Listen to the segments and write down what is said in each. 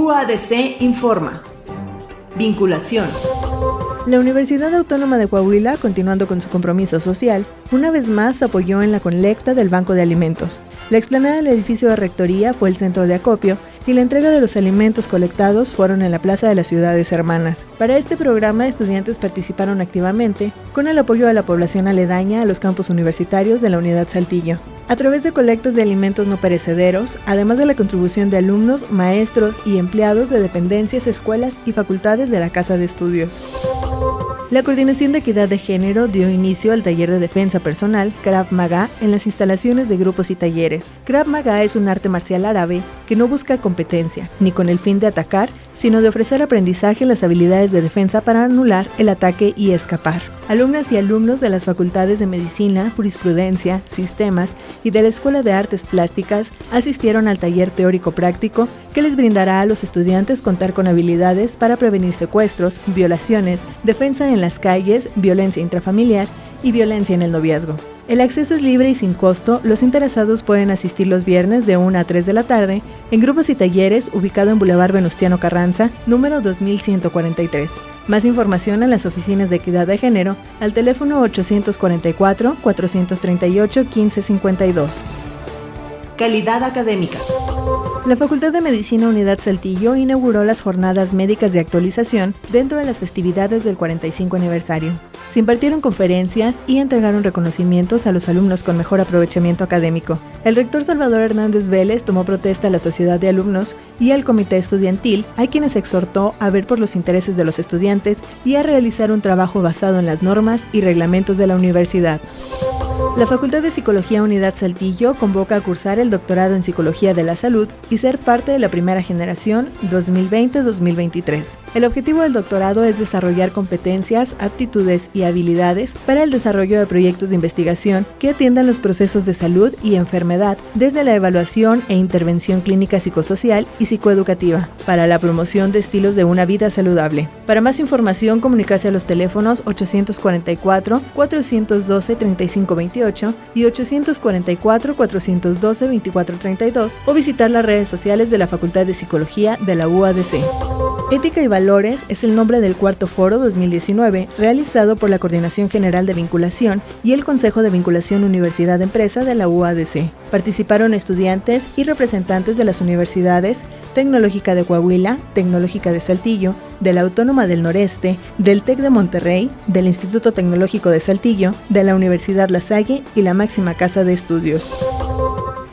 UADC informa. Vinculación. La Universidad Autónoma de Coahuila, continuando con su compromiso social, una vez más apoyó en la colecta del Banco de Alimentos. La explanada del edificio de rectoría fue el centro de acopio y la entrega de los alimentos colectados fueron en la Plaza de las Ciudades Hermanas. Para este programa, estudiantes participaron activamente con el apoyo a la población aledaña a los campus universitarios de la Unidad Saltillo. A través de colectas de alimentos no perecederos, además de la contribución de alumnos, maestros y empleados de dependencias, escuelas y facultades de la Casa de Estudios. La Coordinación de Equidad de Género dio inicio al taller de defensa personal Krav Maga en las instalaciones de grupos y talleres. Krav Maga es un arte marcial árabe que no busca competencia, ni con el fin de atacar, sino de ofrecer aprendizaje en las habilidades de defensa para anular el ataque y escapar. Alumnas y alumnos de las facultades de Medicina, Jurisprudencia, Sistemas y de la Escuela de Artes Plásticas asistieron al taller teórico práctico que les brindará a los estudiantes contar con habilidades para prevenir secuestros, violaciones, defensa en las calles, violencia intrafamiliar y violencia en el noviazgo. El acceso es libre y sin costo. Los interesados pueden asistir los viernes de 1 a 3 de la tarde en grupos y talleres ubicado en Boulevard Venustiano Carranza, número 2143. Más información en las oficinas de equidad de género al teléfono 844-438-1552. Calidad académica. La Facultad de Medicina Unidad Saltillo inauguró las jornadas médicas de actualización dentro de las festividades del 45 aniversario. Se impartieron conferencias y entregaron reconocimientos a los alumnos con mejor aprovechamiento académico. El rector Salvador Hernández Vélez tomó protesta a la sociedad de alumnos y al comité estudiantil, a quienes exhortó a ver por los intereses de los estudiantes y a realizar un trabajo basado en las normas y reglamentos de la universidad. La Facultad de Psicología Unidad Saltillo convoca a cursar el doctorado en Psicología de la Salud y ser parte de la primera generación 2020-2023. El objetivo del doctorado es desarrollar competencias, aptitudes y habilidades para el desarrollo de proyectos de investigación que atiendan los procesos de salud y enfermedad desde la evaluación e intervención clínica psicosocial y psicoeducativa para la promoción de estilos de una vida saludable. Para más información, comunicarse a los teléfonos 844 412 3528 y 844-412-2432 o visitar las redes sociales de la Facultad de Psicología de la UADC. Ética y Valores es el nombre del cuarto foro 2019 realizado por la Coordinación General de Vinculación y el Consejo de Vinculación Universidad Empresa de la UADC. Participaron estudiantes y representantes de las universidades Tecnológica de Coahuila, Tecnológica de Saltillo, de la Autónoma del Noreste, del TEC de Monterrey, del Instituto Tecnológico de Saltillo, de la Universidad La Salle y la máxima casa de estudios.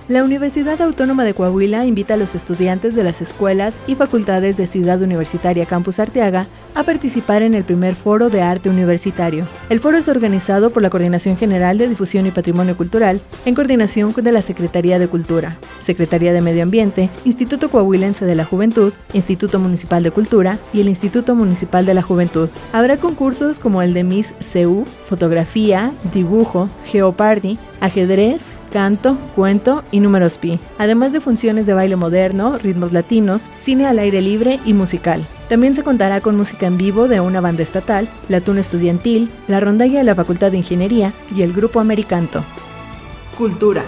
La Universidad Autónoma de Coahuila invita a los estudiantes de las escuelas y facultades de Ciudad Universitaria Campus Arteaga a participar en el primer foro de arte universitario. El foro es organizado por la Coordinación General de Difusión y Patrimonio Cultural en coordinación con la Secretaría de Cultura, Secretaría de Medio Ambiente, Instituto Coahuilense de la Juventud, Instituto Municipal de Cultura y el Instituto Municipal de la Juventud. Habrá concursos como el de Miss CU, fotografía, dibujo, geoparty, ajedrez, canto, cuento y números pi, además de funciones de baile moderno, ritmos latinos, cine al aire libre y musical. También se contará con música en vivo de una banda estatal, la tuna estudiantil, la rondalla de la Facultad de Ingeniería y el grupo Americanto. Cultura.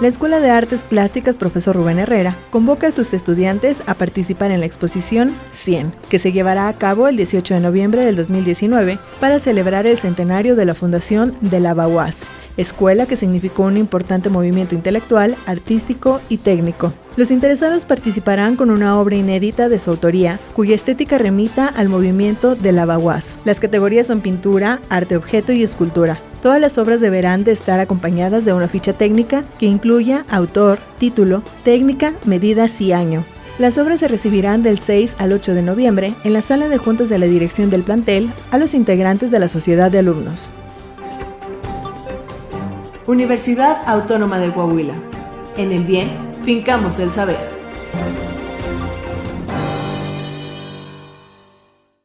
La Escuela de Artes Plásticas Profesor Rubén Herrera convoca a sus estudiantes a participar en la exposición 100, que se llevará a cabo el 18 de noviembre del 2019 para celebrar el centenario de la fundación de la Bauas escuela que significó un importante movimiento intelectual, artístico y técnico. Los interesados participarán con una obra inédita de su autoría, cuya estética remita al movimiento de la Baguás. Las categorías son pintura, arte objeto y escultura. Todas las obras deberán de estar acompañadas de una ficha técnica que incluya autor, título, técnica, medidas y año. Las obras se recibirán del 6 al 8 de noviembre en la sala de juntas de la dirección del plantel a los integrantes de la sociedad de alumnos. Universidad Autónoma de Coahuila. En el bien, fincamos el saber.